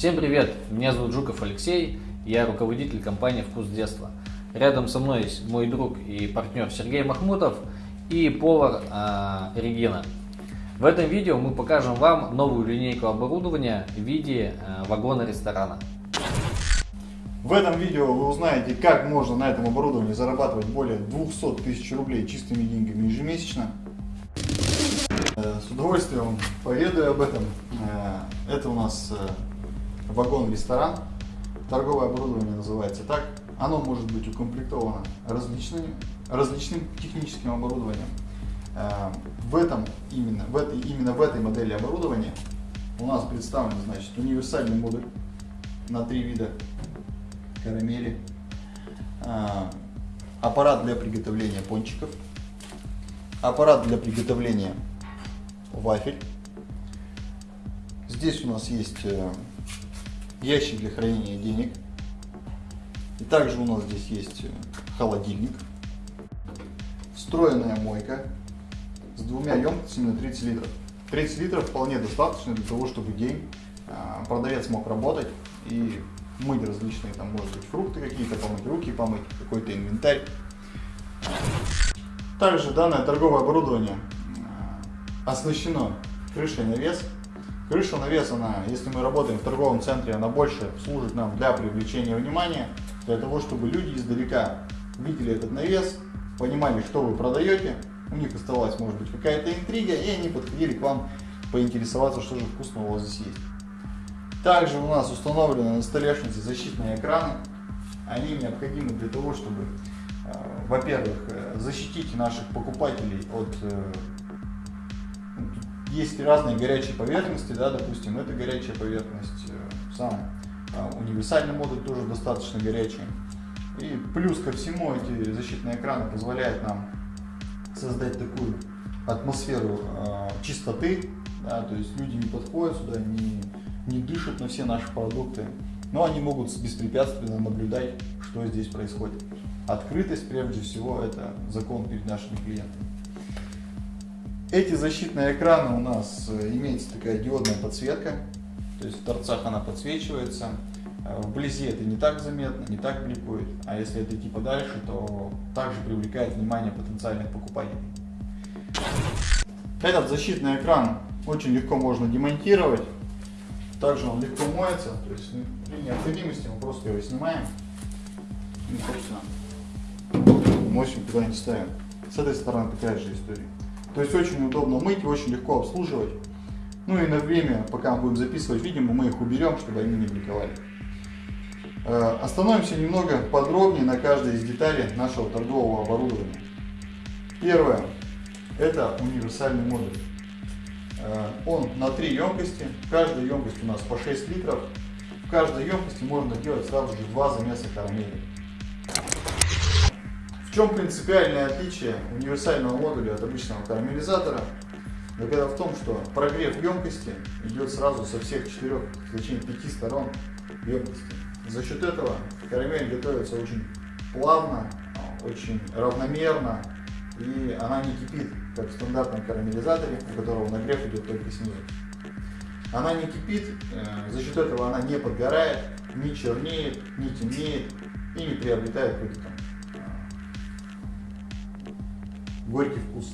Всем привет! Меня зовут Жуков Алексей, я руководитель компании «Вкус детства». Рядом со мной есть мой друг и партнер Сергей Махмутов и повар э, Регина. В этом видео мы покажем вам новую линейку оборудования в виде э, вагона ресторана. В этом видео вы узнаете, как можно на этом оборудовании зарабатывать более 200 тысяч рублей чистыми деньгами ежемесячно. Э, с удовольствием поведаю об этом. Э, это у нас э, вагон-ресторан. Торговое оборудование называется так. Оно может быть укомплектовано различными, различным техническим оборудованием. В этом, именно, в этой, именно в этой модели оборудования у нас представлен значит, универсальный модуль на три вида карамели, аппарат для приготовления пончиков, аппарат для приготовления вафель. Здесь у нас есть э, ящик для хранения денег. И также у нас здесь есть э, холодильник, встроенная мойка с двумя емкостями на 30 литров. 30 литров вполне достаточно для того, чтобы день э, продавец мог работать и мыть различные, там может быть фрукты какие-то, помыть руки, помыть какой-то инвентарь. Также данное торговое оборудование оснащено крышей навес. Крыша навес, она, если мы работаем в торговом центре, она больше служит нам для привлечения внимания, для того, чтобы люди издалека видели этот навес, понимали, что вы продаете, у них оставалась, может быть, какая-то интрига, и они подходили к вам поинтересоваться, что же вкусного у вас здесь есть. Также у нас установлены на столешнице защитные экраны. Они необходимы для того, чтобы, э, во-первых, э, защитить наших покупателей от э, есть разные горячие поверхности, да, допустим, это горячая поверхность, э, сам а, универсальный модуль тоже достаточно горячий. И плюс ко всему эти защитные экраны позволяют нам создать такую атмосферу э, чистоты, да, то есть люди не подходят сюда, не, не дышат на все наши продукты, но они могут беспрепятственно наблюдать, что здесь происходит. Открытость, прежде всего, это закон перед нашими клиентами. Эти защитные экраны у нас э, имеется такая диодная подсветка, то есть в торцах она подсвечивается. Э, вблизи это не так заметно, не так бликует, а если это идти подальше, то также привлекает внимание потенциальных покупателей. Этот защитный экран очень легко можно демонтировать, также он легко моется, то есть при необходимости мы просто его снимаем и, собственно, мощью куда-нибудь ставим. С этой стороны такая же история. То есть очень удобно мыть и очень легко обслуживать. Ну и на время, пока мы будем записывать видео, мы их уберем, чтобы они не бликовали. Э, остановимся немного подробнее на каждой из деталей нашего торгового оборудования. Первое. Это универсальный модуль. Э, он на три емкости. Каждая емкость у нас по 6 литров. В каждой емкости можно делать сразу же два замеса карамели. В чем принципиальное отличие универсального модуля от обычного карамелизатора? Так это в том, что прогрев емкости идет сразу со всех четырех, точнее пяти сторон емкости. За счет этого карамель готовится очень плавно, очень равномерно, и она не кипит, как в стандартном карамелизаторе, у которого нагрев идет только снизу. Она не кипит, э, за счет этого она не подгорает, не чернеет, не темнеет и не приобретает какой-то горький вкус.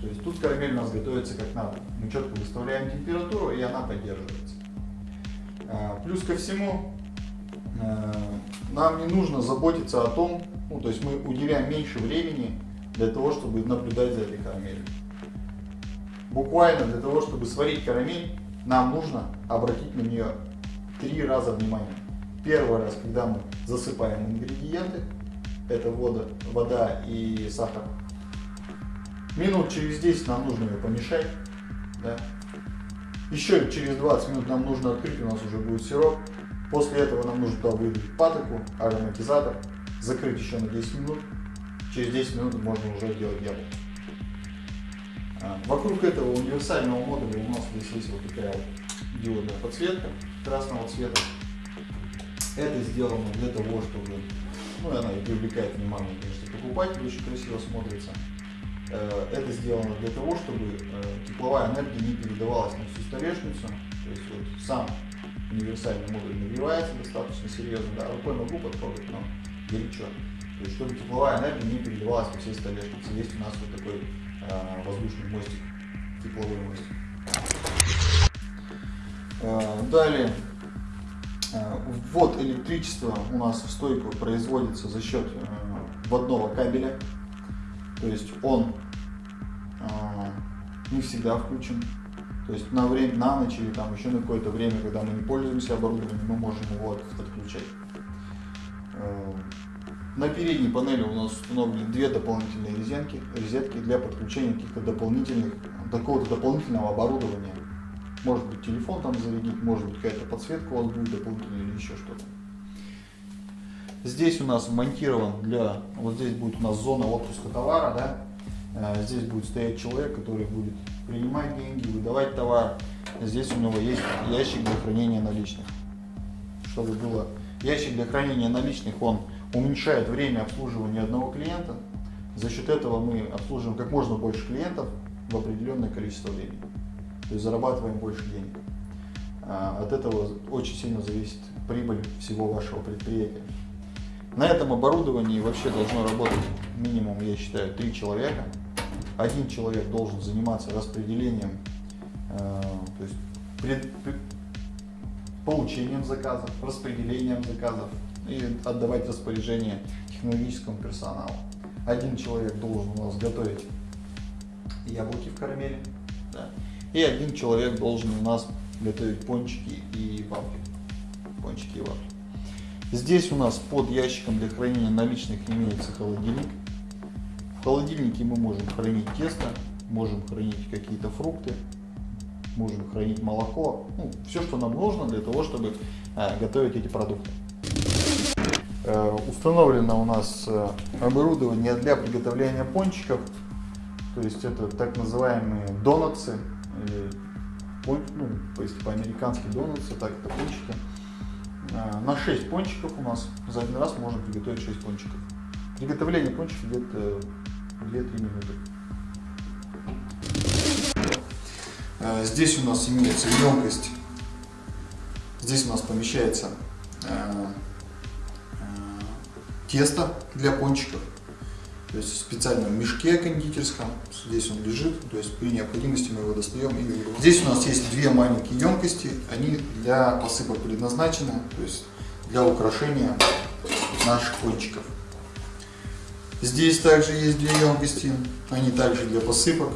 То есть тут карамель у нас готовится как надо. Мы четко выставляем температуру, и она поддерживается. А, плюс ко всему, а, нам не нужно заботиться о том, ну, то есть мы уделяем меньше времени для того, чтобы наблюдать за этой карамелью. Буквально для того, чтобы сварить карамель, нам нужно обратить на нее три раза внимание. Первый раз, когда мы засыпаем ингредиенты, это вода, вода и сахар. Минут через 10 нам нужно ее помешать. Да? Еще через 20 минут нам нужно открыть, у нас уже будет сироп. После этого нам нужно туда выдать патоку, ароматизатор, закрыть еще на 10 минут. Через 10 минут можно уже делать яблоко. А, вокруг этого универсального модуля у нас здесь есть вот такая вот диодная подсветка красного цвета. Это сделано для того, чтобы, ну она и привлекает внимание, конечно, покупателя, очень красиво смотрится. Э, это сделано для того, чтобы э, тепловая энергия не передавалась на всю столешницу. То есть вот сам универсальный модуль нагревается достаточно серьезно, да, рукой могу потрогать, но горячо. То есть, чтобы тепловая энергия не переливалась по всей столешнице. Есть у нас вот такой э, воздушный мостик, тепловой мостик. Э, далее, э, ввод электричества у нас в стойку производится за счет э, вводного кабеля. То есть он не всегда включен. То есть на время, на ночь или там еще на какое-то время, когда мы не пользуемся оборудованием, мы можем его отключать. На передней панели у нас установлены две дополнительные резинки, розетки для подключения каких-то дополнительных, какого-то дополнительного оборудования. Может быть телефон там зарядить, может быть какая-то подсветка у вас будет дополнительная или еще что-то. Здесь у нас монтирован для, вот здесь будет у нас зона отпуска товара, да, э, здесь будет стоять человек, который будет принимать деньги, выдавать товар. Здесь у него есть ящик для хранения наличных. Чтобы было ящик для хранения наличных, он уменьшает время обслуживания одного клиента. За счет этого мы обслуживаем как можно больше клиентов в определенное количество времени. То есть зарабатываем больше денег. А, от этого очень сильно зависит прибыль всего вашего предприятия. На этом оборудовании вообще должно работать минимум, я считаю, три человека. Один человек должен заниматься распределением, э, то есть пред, пред, получением заказов, распределением заказов, и отдавать распоряжение технологическому персоналу. Один человек должен у нас готовить яблоки в карамели, да, и один человек должен у нас готовить пончики и вафли. Пончики и вафли. Здесь у нас под ящиком для хранения наличных имеется холодильник. В холодильнике мы можем хранить тесто, можем хранить какие-то фрукты, можем хранить молоко, ну, все, что нам нужно для того, чтобы э, готовить эти продукты. Э, установлено у нас э, оборудование для приготовления пончиков. То есть это так называемые донатсы, или, ну, если по-американски донатсы, так это пончики. Э, на 6 пончиков у нас за один раз можно приготовить 6 пончиков. Приготовление пончиков где-то 2-3 минуты. Здесь у нас имеется емкость. Здесь у нас помещается тесто для пончиков. То есть в специальном мешке кондитерском. Здесь он лежит, то есть при необходимости мы его достаем и. Здесь у нас есть две маленькие емкости, они для посыпок предназначены, то есть для украшения наших пончиков. Здесь также есть две емкости, они также для посыпок.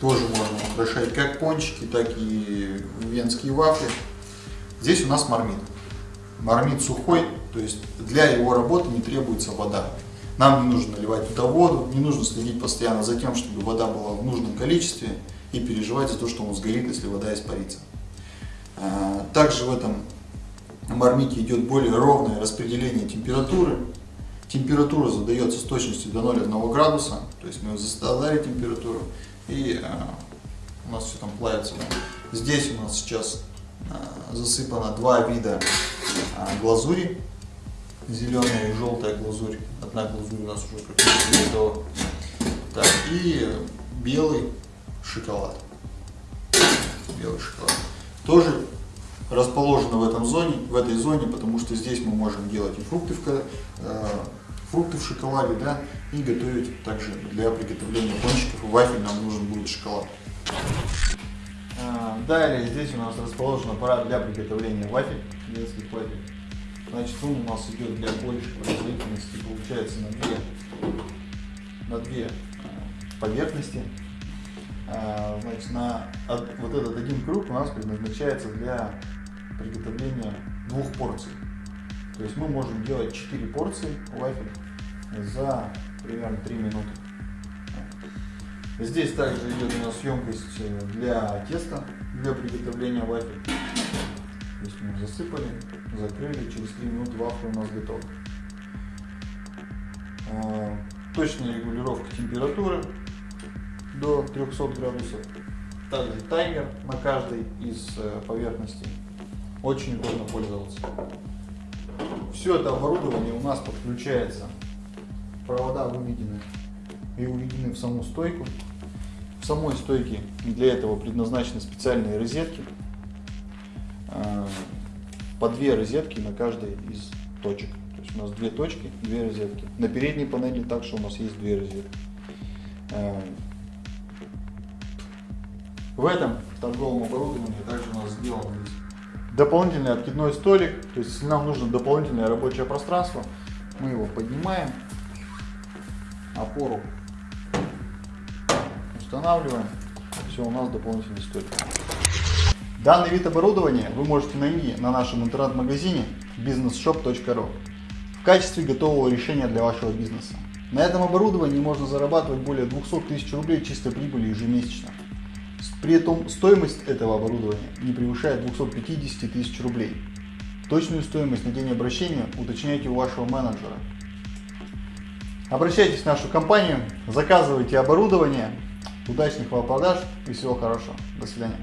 Тоже можно украшать как пончики, так и венские вафли. Здесь у нас мармит. Мармит сухой, то есть для его работы не требуется вода. Нам не нужно наливать туда воду, не нужно следить постоянно за тем, чтобы вода была в нужном количестве и переживать за то, что он сгорит, если вода испарится. А, также в этом мармите идет более ровное распределение температуры. Температура задается с точностью до 0,1 градуса, то есть мы задали температуру и а, у нас все там плавится. Здесь у нас сейчас а, засыпано два вида глазури зеленая и желтая глазурь. Одна глазурь у нас уже практически готова. Так, и белый шоколад. Белый шоколад. Тоже расположено в, этом зоне, в этой зоне, потому что здесь мы можем делать и фрукты в, э, фрукты в шоколаде, да, и готовить также для приготовления пончиков и вафель нам нужен будет шоколад. А, далее здесь у нас расположен аппарат для приготовления вафель, детских вафель. Значит, он у нас идет для большей производительности, получается на две, на две а, поверхности. А, значит, на вот этот один круг у нас предназначается для приготовления двух порций. То есть мы можем делать 4 порции вафель за примерно 3 минуты. Здесь также идет у нас емкость для теста, для приготовления вафель. Есть мы засыпали, закрыли, через 3 минуты вафля у нас готова. Точная регулировка температуры до 300 градусов. Также таймер на каждой из э, поверхностей. Очень удобно пользоваться. Все это оборудование у нас подключается. Провода выведены и уведены в саму стойку. В самой стойке для этого предназначены специальные розетки по две розетки на каждой из точек. То есть у нас две точки, две розетки. На передней панели также у нас есть две розетки. Э, в этом торговом оборудовании также у нас сделан дополнительный откидной столик. То есть если нам нужно дополнительное рабочее пространство, мы его поднимаем, опору устанавливаем. Все, у нас дополнительный столик. Данный вид оборудования вы можете найти на нашем интернет-магазине businessshop.ru в качестве готового решения для вашего бизнеса. На этом оборудовании можно зарабатывать более 200 тысяч рублей чистой прибыли ежемесячно. При этом стоимость этого оборудования не превышает 250 тысяч рублей. Точную стоимость на день обращения уточняйте у вашего менеджера. Обращайтесь в нашу компанию, заказывайте оборудование. Удачных вам продаж и всего хорошего. До свидания.